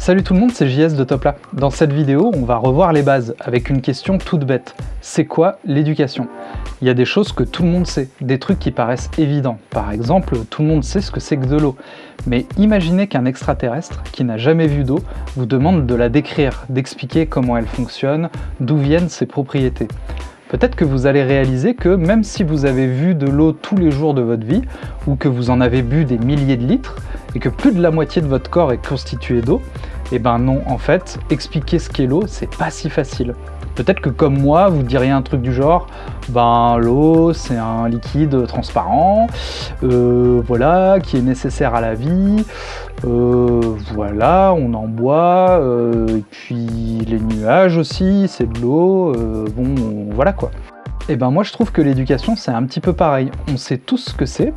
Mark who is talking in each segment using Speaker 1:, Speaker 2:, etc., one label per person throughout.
Speaker 1: Salut tout le monde, c'est JS de Topla. Dans cette vidéo, on va revoir les bases avec une question toute bête. C'est quoi l'éducation? Il y a des choses que tout le monde sait, des trucs qui paraissent évidents. Par exemple, tout le monde sait ce que c'est que de l'eau. Mais imaginez qu'un extraterrestre, qui n'a jamais vu d'eau, vous demande de la décrire, d'expliquer comment elle fonctionne, d'où viennent ses propriétés. Peut-être que vous allez réaliser que même si vous avez vu de l'eau tous les jours de votre vie, ou que vous en avez bu des milliers de litres, et que plus de la moitié de votre corps est constitué d'eau, eh ben non, en fait, expliquer ce qu'est l'eau, c'est pas si facile. Peut-être que comme moi, vous diriez un truc du genre, ben l'eau c'est un liquide transparent, euh, voilà, qui est nécessaire à la vie, euh, voilà, on en boit, euh, et puis les nuages aussi, c'est de l'eau, bon, voilà quoi. Et ben moi je trouve que l'éducation c'est un petit peu pareil, on sait tous ce que c'est,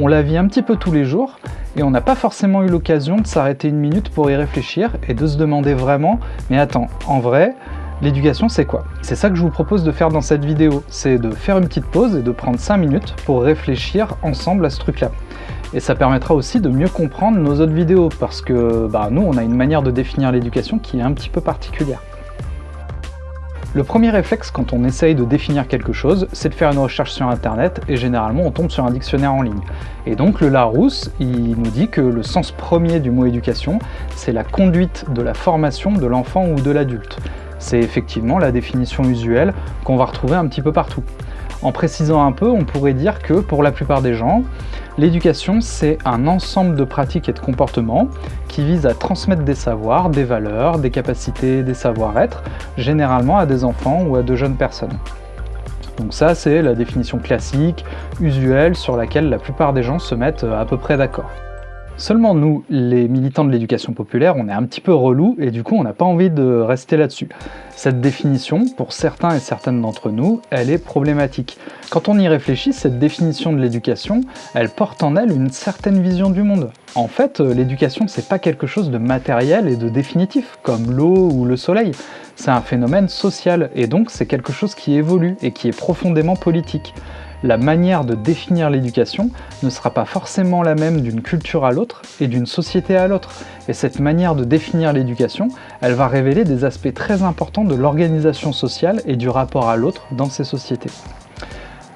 Speaker 1: on la vit un petit peu tous les jours, et on n'a pas forcément eu l'occasion de s'arrêter une minute pour y réfléchir et de se demander vraiment « mais attends, en vrai, l'éducation c'est quoi ?» C'est ça que je vous propose de faire dans cette vidéo, c'est de faire une petite pause et de prendre 5 minutes pour réfléchir ensemble à ce truc-là. Et ça permettra aussi de mieux comprendre nos autres vidéos, parce que bah, nous, on a une manière de définir l'éducation qui est un petit peu particulière. Le premier réflexe quand on essaye de définir quelque chose, c'est de faire une recherche sur internet et généralement on tombe sur un dictionnaire en ligne. Et donc le Larousse, il nous dit que le sens premier du mot éducation, c'est la conduite de la formation de l'enfant ou de l'adulte. C'est effectivement la définition usuelle qu'on va retrouver un petit peu partout. En précisant un peu, on pourrait dire que pour la plupart des gens, l'éducation c'est un ensemble de pratiques et de comportements qui visent à transmettre des savoirs, des valeurs, des capacités, des savoir-être, généralement à des enfants ou à de jeunes personnes. Donc ça c'est la définition classique, usuelle, sur laquelle la plupart des gens se mettent à peu près d'accord. Seulement nous, les militants de l'éducation populaire, on est un petit peu relous et du coup on n'a pas envie de rester là-dessus. Cette définition, pour certains et certaines d'entre nous, elle est problématique. Quand on y réfléchit, cette définition de l'éducation, elle porte en elle une certaine vision du monde. En fait, euh, l'éducation c'est pas quelque chose de matériel et de définitif, comme l'eau ou le soleil. C'est un phénomène social, et donc c'est quelque chose qui évolue et qui est profondément politique la manière de définir l'éducation ne sera pas forcément la même d'une culture à l'autre et d'une société à l'autre. Et cette manière de définir l'éducation, elle va révéler des aspects très importants de l'organisation sociale et du rapport à l'autre dans ces sociétés.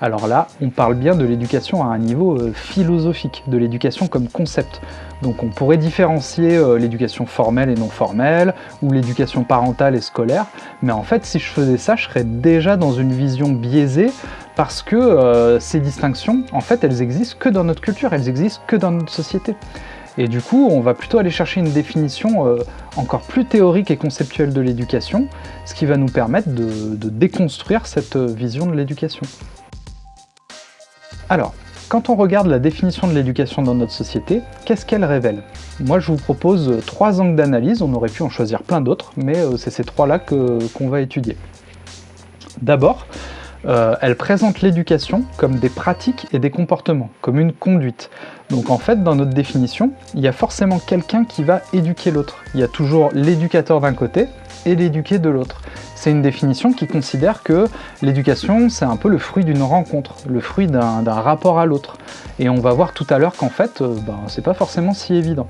Speaker 1: Alors là, on parle bien de l'éducation à un niveau euh, philosophique, de l'éducation comme concept. Donc on pourrait différencier euh, l'éducation formelle et non formelle, ou l'éducation parentale et scolaire, mais en fait si je faisais ça, je serais déjà dans une vision biaisée, parce que euh, ces distinctions, en fait, elles existent que dans notre culture, elles existent que dans notre société. Et du coup, on va plutôt aller chercher une définition encore plus théorique et conceptuelle de l'éducation, ce qui va nous permettre de déconstruire cette vision de l'éducation. Alors, quand on regarde la définition de l'éducation dans notre société, qu'est-ce qu'elle révèle? Moi je vous propose trois angles d'analyse, on aurait pu en choisir plein d'autres, mais euh, c'est ces trois-là qu'on va étudier. D'abord, euh, elle présente l'éducation comme des pratiques et des comportements, comme une conduite. Donc en fait, dans notre définition, il y a forcément quelqu'un qui va éduquer l'autre. Il y a toujours l'éducateur d'un côté et l'éduqué de l'autre. C'est une définition qui considère que l'éducation, c'est un peu le fruit d'une rencontre, le fruit d'un rapport à l'autre. Et on va voir tout à l'heure qu'en fait, euh, ben, c'est pas forcément si évident.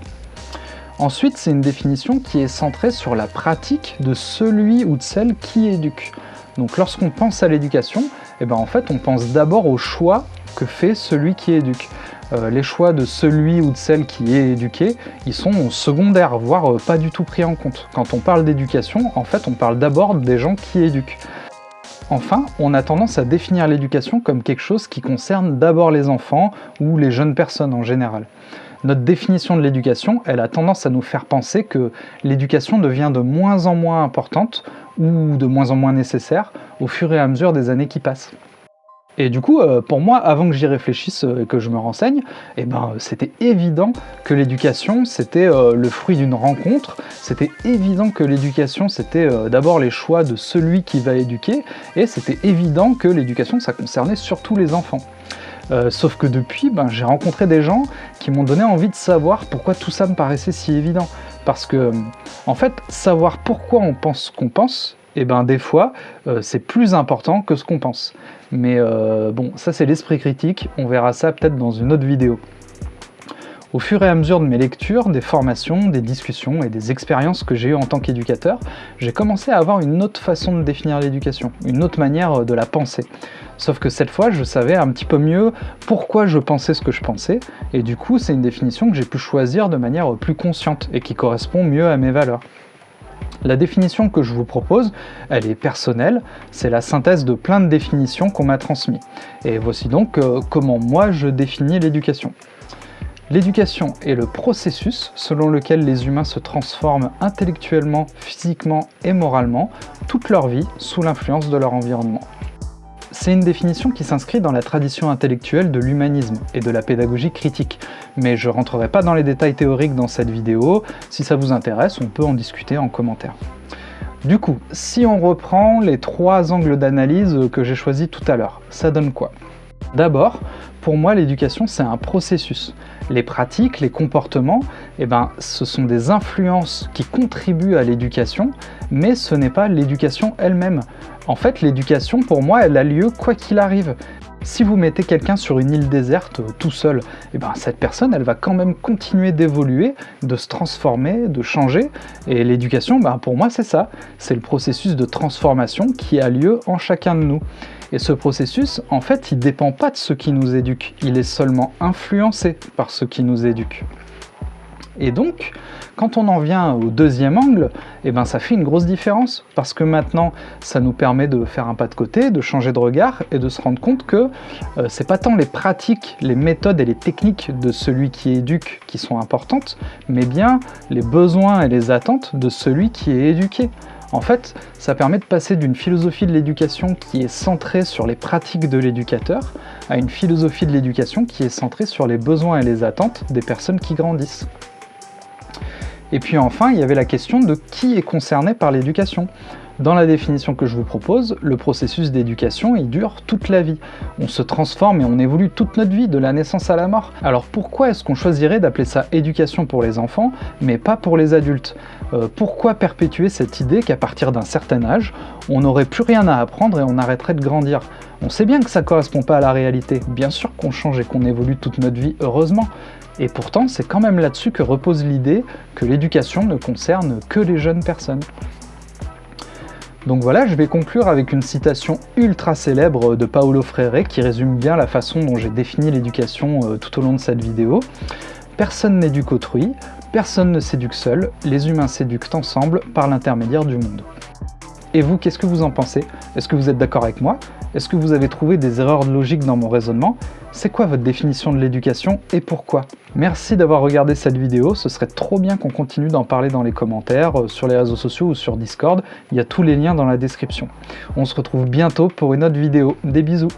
Speaker 1: Ensuite, c'est une définition qui est centrée sur la pratique de celui ou de celle qui éduque. Donc lorsqu'on pense à l'éducation, eh ben, en fait on pense d'abord au choix que fait celui qui éduque. Euh, les choix de celui ou de celle qui est éduqué, ils sont secondaires, voire euh, pas du tout pris en compte. Quand on parle d'éducation, en fait on parle d'abord des gens qui éduquent. Enfin, on a tendance à définir l'éducation comme quelque chose qui concerne d'abord les enfants ou les jeunes personnes en général. Notre définition de l'éducation, elle a tendance à nous faire penser que l'éducation devient de moins en moins importante ou de moins en moins nécessaire au fur et à mesure des années qui passent. Et du coup, euh, pour moi, avant que j'y réfléchisse euh, et que je me renseigne, eh ben, c'était évident que l'éducation, c'était euh, le fruit d'une rencontre, c'était évident que l'éducation, c'était d'abord les choix de celui qui va éduquer, et c'était évident que l'éducation, ça concernait surtout les enfants. Sauf que depuis, ben, j'ai rencontré des gens qui m'ont donné envie de savoir pourquoi tout ça me paraissait si évident. Parce que, en fait, savoir pourquoi on pense ce qu'on pense, et eh ben des fois, euh, c'est plus important que ce qu'on pense. Mais euh, bon, ça c'est l'esprit critique, on verra ça peut-être dans une autre vidéo. Au fur et à mesure de mes lectures, des formations, des discussions et des expériences que j'ai eues en tant qu'éducateur, j'ai commencé à avoir une autre façon de définir l'éducation, une autre manière de la penser. Sauf que cette fois, je savais un petit peu mieux pourquoi je pensais ce que je pensais, et du coup, c'est une définition que j'ai pu choisir de manière plus consciente et qui correspond mieux à mes valeurs. La définition que je vous propose, elle est personnelle, c'est la synthèse de plein de définitions qu'on m'a transmises. Et voici donc euh, comment moi je définis l'éducation. L'éducation est le processus selon lequel les humains se transforment intellectuellement, physiquement et moralement toute leur vie sous l'influence de leur environnement. C'est une définition qui s'inscrit dans la tradition intellectuelle de l'humanisme et de la pédagogie critique, mais je rentrerai pas dans les détails théoriques dans cette vidéo, si ça vous intéresse, on peut en discuter en commentaire. Du coup, si on reprend les trois angles d'analyse que j'ai choisis tout à l'heure, ça donne quoi? D'abord, pour moi, l'éducation, c'est un processus. Les pratiques, les comportements, eh ben, ce sont des influences qui contribuent à l'éducation, mais ce n'est pas l'éducation elle-même. En fait, l'éducation, pour moi, elle a lieu quoi qu'il arrive. Si vous mettez quelqu'un sur une île déserte euh, tout seul, eh ben, cette personne, elle va quand même continuer d'évoluer, de se transformer, de changer. Et l'éducation, ben, pour moi, c'est ça. C'est le processus de transformation qui a lieu en chacun de nous. Et ce processus, en fait, il ne dépend pas de ceux qui nous éduquent. Il est seulement influencé par ceux qui nous éduquent. Et donc, quand on en vient au deuxième angle, eh ben ça fait une grosse différence, parce que maintenant, ça nous permet de faire un pas de côté, de changer de regard, et de se rendre compte que euh, c'est pas tant les pratiques, les méthodes et les techniques de celui qui éduque qui sont importantes, mais bien les besoins et les attentes de celui qui est éduqué. En fait, ça permet de passer d'une philosophie de l'éducation qui est centrée sur les pratiques de l'éducateur à une philosophie de l'éducation qui est centrée sur les besoins et les attentes des personnes qui grandissent. Et puis enfin, il y avait la question de qui est concerné par l'éducation. Dans la définition que je vous propose, le processus d'éducation, il dure toute la vie. On se transforme et on évolue toute notre vie, de la naissance à la mort. Alors pourquoi est-ce qu'on choisirait d'appeler ça éducation pour les enfants, mais pas pour les adultes? Euh, Pourquoi perpétuer cette idée qu'à partir d'un certain âge, on n'aurait plus rien à apprendre et on arrêterait de grandir? On sait bien que ça correspond pas à la réalité. Bien sûr qu'on change et qu'on évolue toute notre vie, heureusement. Et pourtant, c'est quand même là-dessus que repose l'idée que l'éducation ne concerne que les jeunes personnes. Donc voilà, je vais conclure avec une citation ultra célèbre de Paolo Freire qui résume bien la façon dont j'ai défini l'éducation euh, tout au long de cette vidéo. Personne n'éduque autrui, personne ne s'éduque seul, les humains s'éduquent ensemble par l'intermédiaire du monde. Et vous, qu'est-ce que vous en pensez? Est-ce que vous êtes d'accord avec moi? Est-ce que vous avez trouvé des erreurs de logique dans mon raisonnement? C'est quoi votre définition de l'éducation et pourquoi? Merci d'avoir regardé cette vidéo, ce serait trop bien qu'on continue d'en parler dans les commentaires, euh, sur les réseaux sociaux ou sur Discord, il y a tous les liens dans la description. On se retrouve bientôt pour une autre vidéo, des bisous